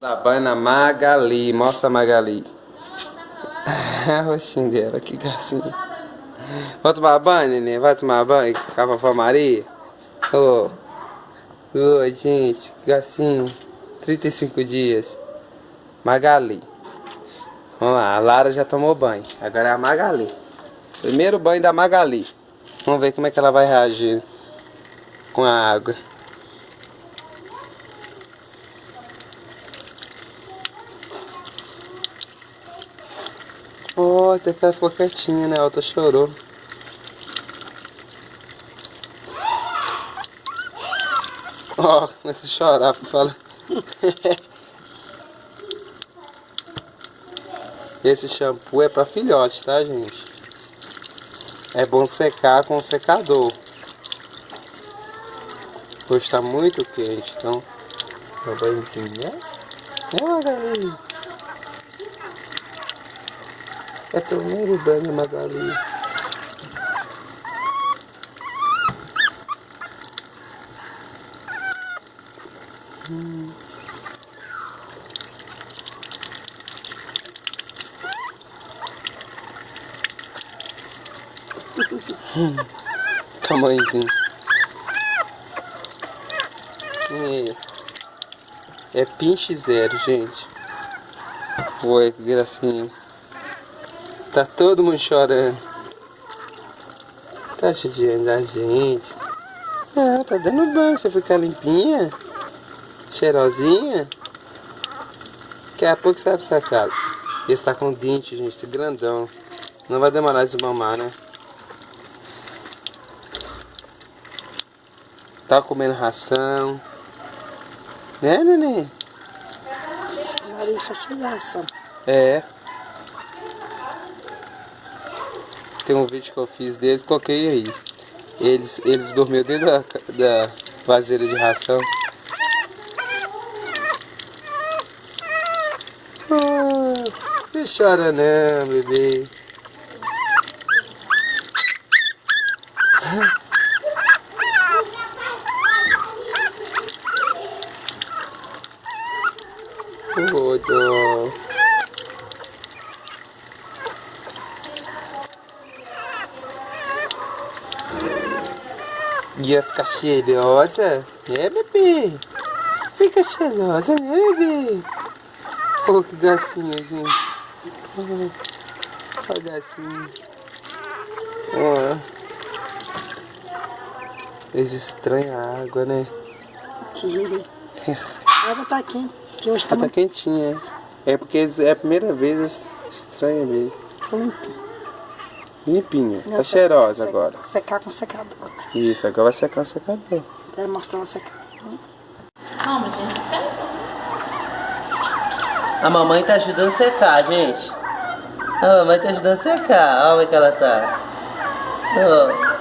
Da banho na Magali, mostra a Magali. A roxinha dela, que gracinha. Vai tomar banho, neném? Vai tomar banho com a vovó Maria? Ô, oh. oi, gente, que gracinha. 35 dias. Magali. Vamos lá, a Lara já tomou banho. Agora é a Magali. Primeiro banho da Magali. Vamos ver como é que ela vai reagir com a água. Oh, até que ela ficou quietinha, né? A outra chorou. Ó, oh, a chorar, fala. Esse shampoo é pra filhote, tá, gente? É bom secar com secador. Hoje tá muito quente, então... É o banhozinho, né? É primeiro banho, Magali. Hum. hum. Tamanhozinho. É, é pinche zero, gente. Oi, que gracinha. Tá todo mundo chorando. Tá judiando da gente. Ah, tá dando banho. Você ficar limpinha? Cheirosinha? Daqui a pouco sai pra essa casa. Esse tá com dente, gente, grandão. Não vai demorar de desmamar, né? Tá comendo ração. Né, neném? Nariz É. Tem um vídeo que eu fiz deles, coloquei aí. Eles, eles dormiam dentro da, da de ração. Ah, não chora não, bebê. Oh, dó. Ia ficar cheirosa, né bebê? Fica cheirosa, né bebê? Oh, que gracinha, gente. Olha o gacinho. Olha. Eles estranham a água, né? a água tá quente. Que hoje tá, tá quentinha. É porque é a primeira vez estranha mesmo. Limpinha. Tá cheirosa agora. Secar com secador. Isso, agora vai secar o secador. Mostrar secador. Calma, gente. A mamãe tá ajudando a secar, gente. A mamãe tá ajudando a secar. Olha como é que ela tá. Oh.